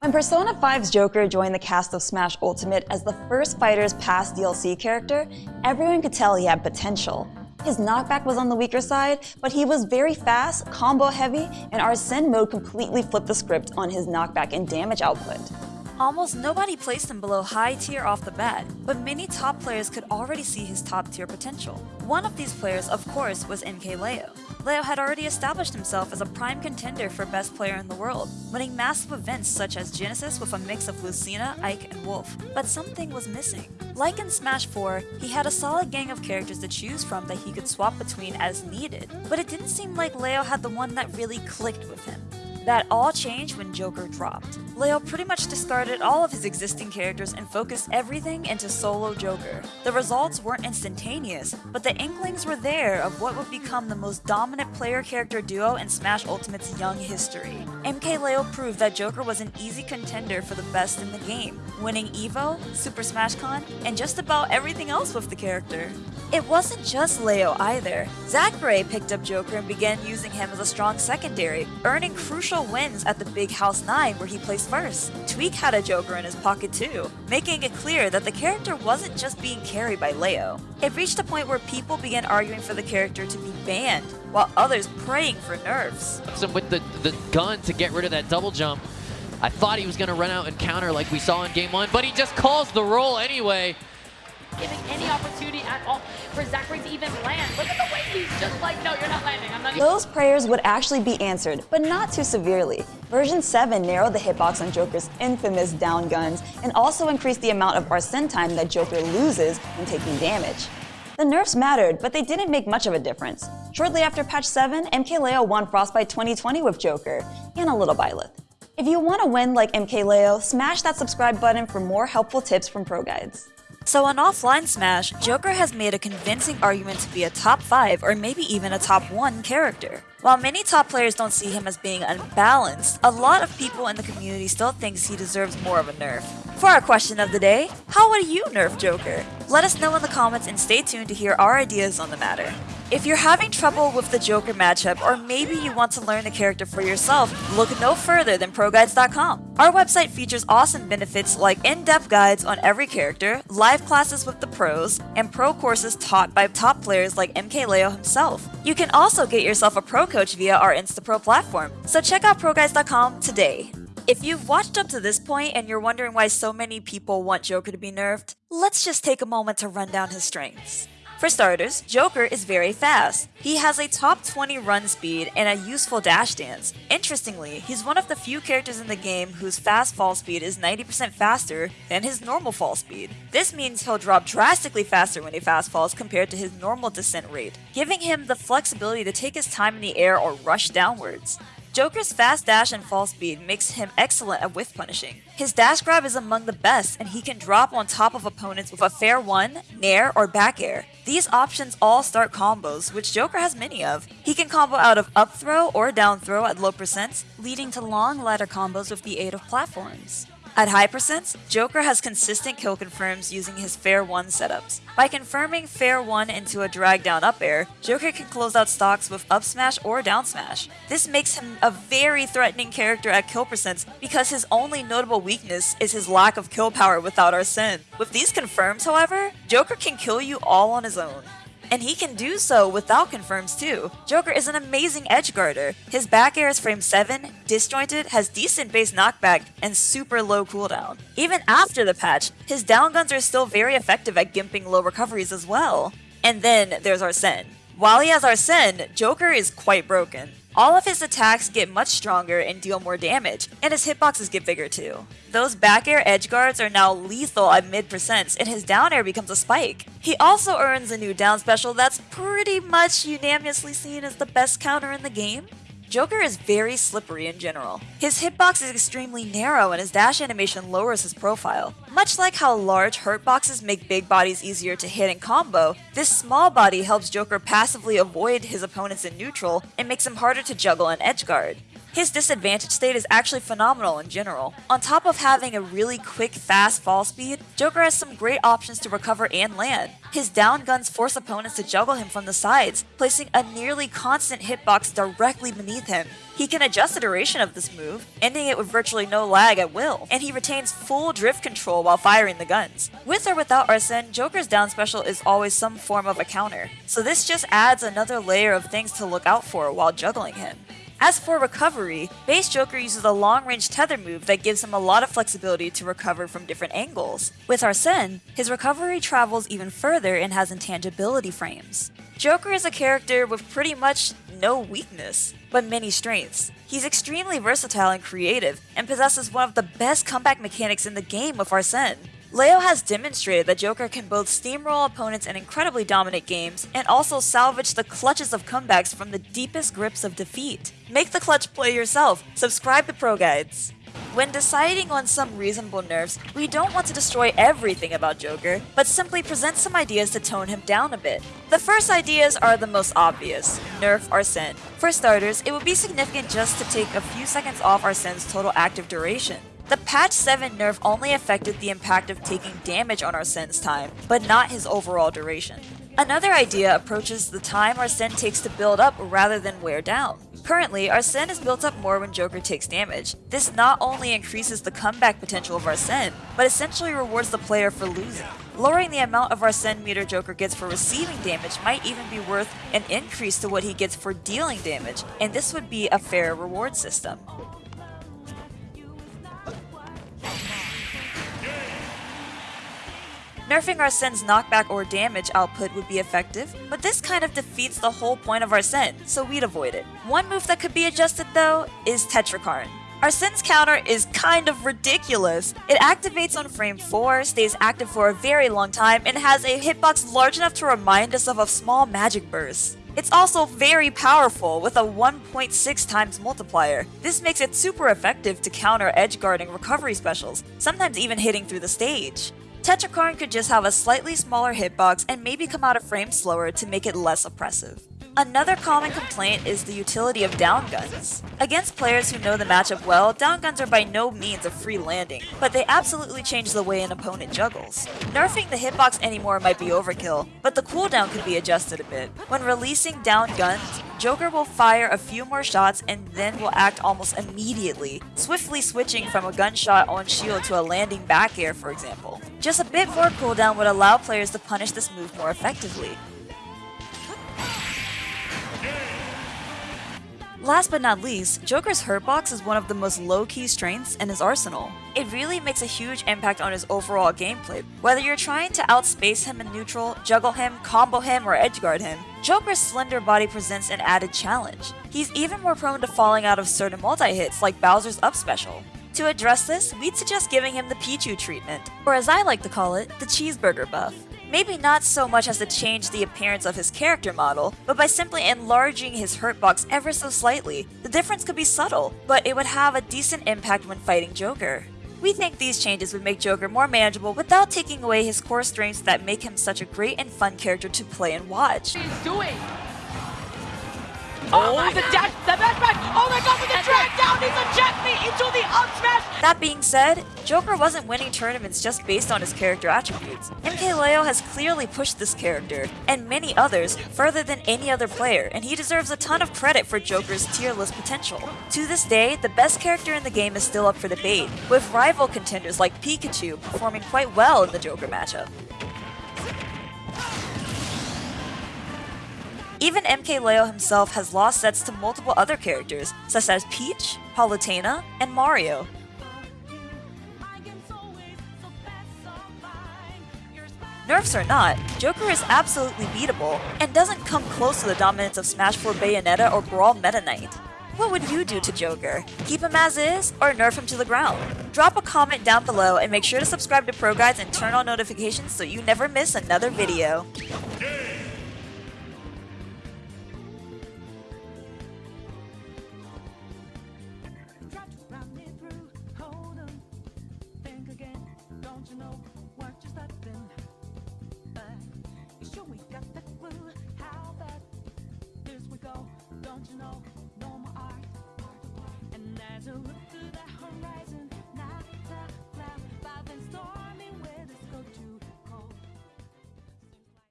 When Persona 5's Joker joined the cast of Smash Ultimate as the first Fighters Pass DLC character, everyone could tell he had potential. His knockback was on the weaker side, but he was very fast, combo heavy, and Arsene mode completely flipped the script on his knockback and damage output. Almost nobody placed him below high tier off the bat, but many top players could already see his top tier potential. One of these players, of course, was MKLeo. Leo had already established himself as a prime contender for best player in the world, winning massive events such as Genesis with a mix of Lucina, Ike, and Wolf. But something was missing. Like in Smash 4, he had a solid gang of characters to choose from that he could swap between as needed, but it didn't seem like Leo had the one that really clicked with him. That all changed when Joker dropped. Leo pretty much discarded all of his existing characters and focused everything into solo Joker. The results weren't instantaneous, but the inklings were there of what would become the most dominant player-character duo in Smash Ultimate's young history. MKLeo proved that Joker was an easy contender for the best in the game, winning EVO, Super Smash Con, and just about everything else with the character. It wasn't just Leo either. Zackray picked up Joker and began using him as a strong secondary, earning crucial wins at the Big House 9 where he placed first. Tweek had a Joker in his pocket too, making it clear that the character wasn't just being carried by Leo. It reached a point where people began arguing for the character to be banned, while others praying for nerfs. With the, the gun to get rid of that double jump, I thought he was going to run out and counter like we saw in game one, but he just calls the roll anyway giving any opportunity at all for Zackray to even land. Look at the way he's just like, no, you're not landing. I'm not Those prayers would actually be answered, but not too severely. Version 7 narrowed the hitbox on Joker's infamous down guns and also increased the amount of Arsene time that Joker loses when taking damage. The nerfs mattered, but they didn't make much of a difference. Shortly after patch 7, MKLeo won Frostbite 2020 with Joker, and a little Byleth. If you want to win like MKLeo, smash that subscribe button for more helpful tips from Pro Guides. So on Offline Smash, Joker has made a convincing argument to be a top 5 or maybe even a top 1 character. While many top players don't see him as being unbalanced, a lot of people in the community still thinks he deserves more of a nerf. For our question of the day, how would you nerf Joker? Let us know in the comments and stay tuned to hear our ideas on the matter. If you're having trouble with the Joker matchup, or maybe you want to learn the character for yourself, look no further than ProGuides.com. Our website features awesome benefits like in-depth guides on every character, live classes with the pros, and pro courses taught by top players like MKLeo himself. You can also get yourself a pro coach via our InstaPro platform, so check out ProGuides.com today. If you've watched up to this point and you're wondering why so many people want Joker to be nerfed, let's just take a moment to run down his strengths. For starters, Joker is very fast. He has a top 20 run speed and a useful dash dance. Interestingly, he's one of the few characters in the game whose fast fall speed is 90% faster than his normal fall speed. This means he'll drop drastically faster when he fast falls compared to his normal descent rate, giving him the flexibility to take his time in the air or rush downwards. Joker's fast dash and fall speed makes him excellent at whiff punishing. His dash grab is among the best, and he can drop on top of opponents with a fair one, nair, or back air. These options all start combos, which Joker has many of. He can combo out of up throw or down throw at low percents, leading to long ladder combos with the aid of platforms. At high percents, Joker has consistent kill confirms using his Fair 1 setups. By confirming Fair 1 into a drag down up air, Joker can close out stocks with up smash or down smash. This makes him a very threatening character at kill percents because his only notable weakness is his lack of kill power without Arsene. With these confirms, however, Joker can kill you all on his own. And he can do so without confirms too. Joker is an amazing edge guarder. His back air is frame 7, disjointed, has decent base knockback, and super low cooldown. Even after the patch, his down guns are still very effective at gimping low recoveries as well. And then there's Arsene. While he has Arsene, Joker is quite broken. All of his attacks get much stronger and deal more damage, and his hitboxes get bigger too. Those back air edge guards are now lethal at mid percents, and his down air becomes a spike. He also earns a new down special that's pretty much unanimously seen as the best counter in the game. Joker is very slippery in general. His hitbox is extremely narrow and his dash animation lowers his profile. Much like how large hurt boxes make big bodies easier to hit and combo, this small body helps Joker passively avoid his opponents in neutral and makes him harder to juggle and edgeguard. His disadvantage state is actually phenomenal in general. On top of having a really quick, fast fall speed, Joker has some great options to recover and land. His down guns force opponents to juggle him from the sides, placing a nearly constant hitbox directly beneath him. He can adjust the duration of this move, ending it with virtually no lag at will, and he retains full drift control while firing the guns. With or without Arsene, Joker's down special is always some form of a counter, so this just adds another layer of things to look out for while juggling him. As for recovery, base Joker uses a long-range tether move that gives him a lot of flexibility to recover from different angles. With Arsene, his recovery travels even further and has intangibility frames. Joker is a character with pretty much no weakness, but many strengths. He's extremely versatile and creative, and possesses one of the best comeback mechanics in the game with Arsene. Leo has demonstrated that Joker can both steamroll opponents in incredibly dominant games and also salvage the clutches of comebacks from the deepest grips of defeat. Make the clutch play yourself. Subscribe to Pro Guides. When deciding on some reasonable nerfs, we don't want to destroy everything about Joker, but simply present some ideas to tone him down a bit. The first ideas are the most obvious, nerf Arsene. For starters, it would be significant just to take a few seconds off Arsene's total active duration. The patch 7 nerf only affected the impact of taking damage on our Arsene's time, but not his overall duration. Another idea approaches the time our Arsene takes to build up rather than wear down. Currently, our Arsene is built up more when Joker takes damage. This not only increases the comeback potential of our Arsene, but essentially rewards the player for losing. Lowering the amount of our Arsene meter Joker gets for receiving damage might even be worth an increase to what he gets for dealing damage, and this would be a fair reward system. Nerfing Arsene's knockback or damage output would be effective, but this kind of defeats the whole point of Arsene, so we'd avoid it. One move that could be adjusted though is Tetrakarn. Arsene's counter is kind of ridiculous. It activates on frame 4, stays active for a very long time, and has a hitbox large enough to remind us of a small magic burst. It's also very powerful with a 1.6 times multiplier. This makes it super effective to counter edge guarding recovery specials, sometimes even hitting through the stage. Tetrakarn could just have a slightly smaller hitbox and maybe come out of frame slower to make it less oppressive. Another common complaint is the utility of down guns. Against players who know the matchup well, down guns are by no means a free landing, but they absolutely change the way an opponent juggles. Nerfing the hitbox anymore might be overkill, but the cooldown could be adjusted a bit. When releasing down guns, Joker will fire a few more shots and then will act almost immediately, swiftly switching from a gunshot on shield to a landing back air for example. Just a bit more cooldown would allow players to punish this move more effectively. Last but not least, Joker's hurtbox is one of the most low-key strengths in his arsenal. It really makes a huge impact on his overall gameplay. Whether you're trying to outspace him in neutral, juggle him, combo him, or edgeguard him, Joker's slender body presents an added challenge. He's even more prone to falling out of certain multi-hits like Bowser's up special. To address this, we'd suggest giving him the Pichu treatment, or as I like to call it, the cheeseburger buff. Maybe not so much as to change the appearance of his character model, but by simply enlarging his hurtbox ever so slightly. The difference could be subtle, but it would have a decent impact when fighting Joker. We think these changes would make Joker more manageable without taking away his core strengths that make him such a great and fun character to play and watch. What he's doing. Oh, oh the dash, the dash back. Oh my god, with the drag down, he's eject me into the up smash. That being said, Joker wasn't winning tournaments just based on his character attributes. MKLeo has clearly pushed this character, and many others, further than any other player, and he deserves a ton of credit for Joker's tier list potential. To this day, the best character in the game is still up for debate, with rival contenders like Pikachu performing quite well in the Joker matchup. Even MKLeo himself has lost sets to multiple other characters, such as Peach, Palutena, and Mario. Nerfs or not, Joker is absolutely beatable, and doesn't come close to the dominance of Smash 4 Bayonetta or Brawl Meta Knight. What would you do to Joker? Keep him as is, or nerf him to the ground? Drop a comment down below and make sure to subscribe to Pro Guides and turn on notifications so you never miss another video. snow, no more art. And there's a